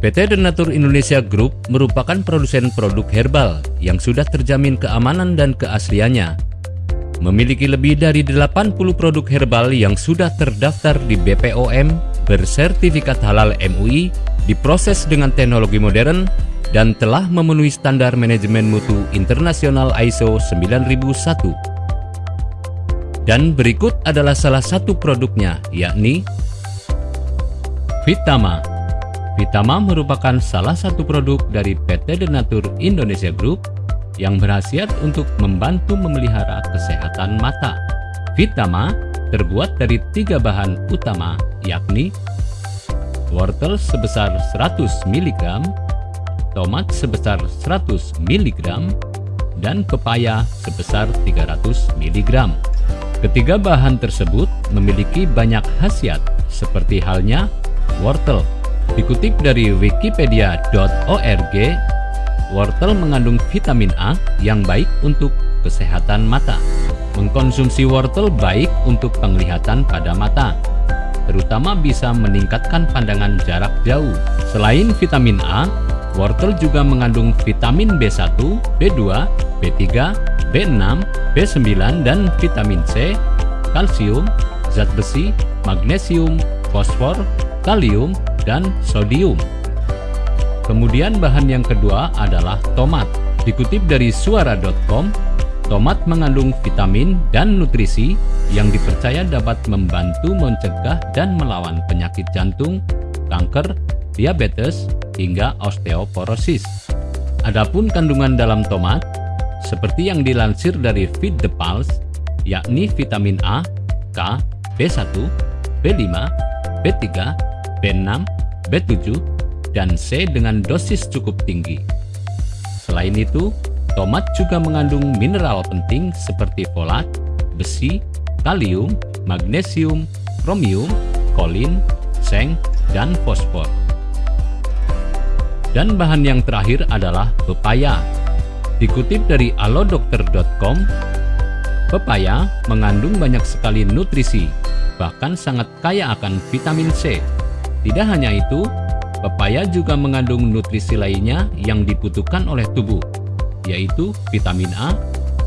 PT Denatur Indonesia Group merupakan produsen produk herbal yang sudah terjamin keamanan dan keasliannya. Memiliki lebih dari 80 produk herbal yang sudah terdaftar di BPOM, bersertifikat halal MUI, diproses dengan teknologi modern, dan telah memenuhi standar manajemen mutu internasional ISO 9001. Dan berikut adalah salah satu produknya, yakni Vitama. Vitama merupakan salah satu produk dari PT Denatur Indonesia Group yang berhasil untuk membantu memelihara kesehatan mata. Vitama terbuat dari tiga bahan utama, yakni wortel sebesar 100 mg, tomat sebesar 100 mg, dan pepaya sebesar 300 mg. Ketiga bahan tersebut memiliki banyak khasiat, seperti halnya wortel. Dikutip dari wikipedia.org, wortel mengandung vitamin A yang baik untuk kesehatan mata. Mengkonsumsi wortel baik untuk penglihatan pada mata, terutama bisa meningkatkan pandangan jarak jauh. Selain vitamin A, Wortel juga mengandung vitamin B1, B2, B3, B6, B9, dan vitamin C, kalsium, zat besi, magnesium, fosfor, kalium, dan sodium. Kemudian bahan yang kedua adalah tomat. Dikutip dari suara.com, tomat mengandung vitamin dan nutrisi yang dipercaya dapat membantu mencegah dan melawan penyakit jantung, kanker, diabetes, hingga osteoporosis. Adapun kandungan dalam tomat, seperti yang dilansir dari Feed the Pulse, yakni vitamin A, K, B1, B5, B3, B6, B7, dan C dengan dosis cukup tinggi. Selain itu, tomat juga mengandung mineral penting seperti folat, besi, kalium, magnesium, kromium, kolin, seng, dan fosfor. Dan bahan yang terakhir adalah pepaya. Dikutip dari alodokter.com, pepaya mengandung banyak sekali nutrisi, bahkan sangat kaya akan vitamin C. Tidak hanya itu, pepaya juga mengandung nutrisi lainnya yang dibutuhkan oleh tubuh, yaitu vitamin A,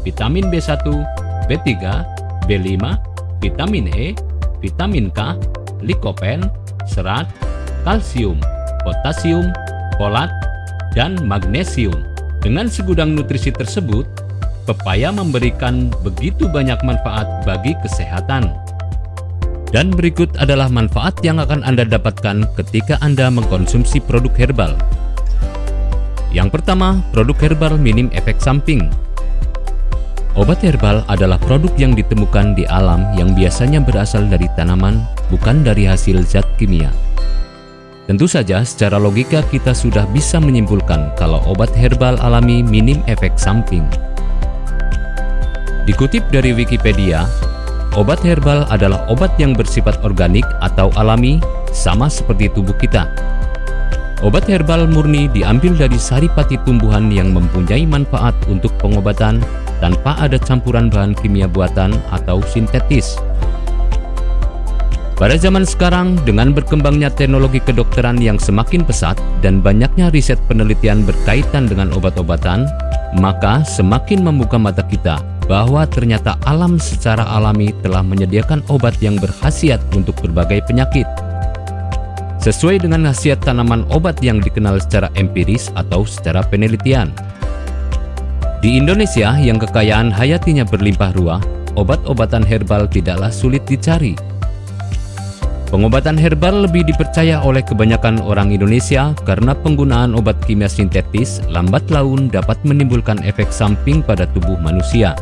vitamin B1, B3, B5, vitamin E, vitamin K, likopen, serat, kalsium, potasium, folat, dan magnesium. Dengan segudang nutrisi tersebut, pepaya memberikan begitu banyak manfaat bagi kesehatan. Dan berikut adalah manfaat yang akan Anda dapatkan ketika Anda mengkonsumsi produk herbal. Yang pertama, produk herbal minim efek samping. Obat herbal adalah produk yang ditemukan di alam yang biasanya berasal dari tanaman, bukan dari hasil zat kimia. Tentu saja secara logika kita sudah bisa menyimpulkan kalau obat herbal alami minim efek samping. Dikutip dari Wikipedia, obat herbal adalah obat yang bersifat organik atau alami sama seperti tubuh kita. Obat herbal murni diambil dari saripati tumbuhan yang mempunyai manfaat untuk pengobatan tanpa ada campuran bahan kimia buatan atau sintetis. Pada zaman sekarang, dengan berkembangnya teknologi kedokteran yang semakin pesat dan banyaknya riset penelitian berkaitan dengan obat-obatan, maka semakin membuka mata kita bahwa ternyata alam secara alami telah menyediakan obat yang berkhasiat untuk berbagai penyakit. Sesuai dengan khasiat tanaman obat yang dikenal secara empiris atau secara penelitian. Di Indonesia yang kekayaan hayatinya berlimpah ruah, obat-obatan herbal tidaklah sulit dicari Pengobatan herbal lebih dipercaya oleh kebanyakan orang Indonesia karena penggunaan obat kimia sintetis lambat laun dapat menimbulkan efek samping pada tubuh manusia.